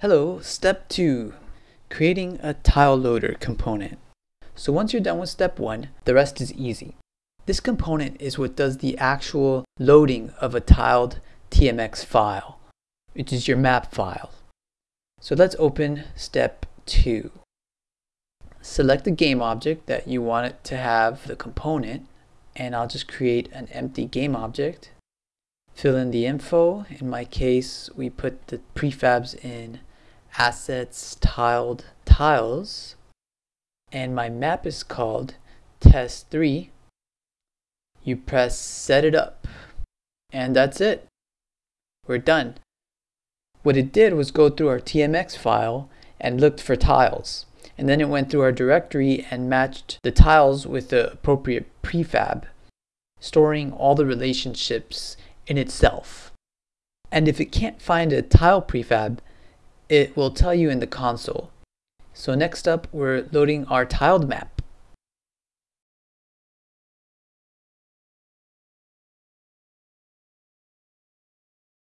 Hello, step two, creating a tile loader component. So once you're done with step one, the rest is easy. This component is what does the actual loading of a tiled TMX file, which is your map file. So let's open step two. Select the game object that you want it to have the component, and I'll just create an empty game object. Fill in the info. In my case, we put the prefabs in assets tiled tiles. And my map is called test3 you press set it up. And that's it. We're done. What it did was go through our tmx file and looked for tiles. And then it went through our directory and matched the tiles with the appropriate prefab storing all the relationships in itself. And if it can't find a tile prefab it will tell you in the console. So next up, we're loading our tiled map.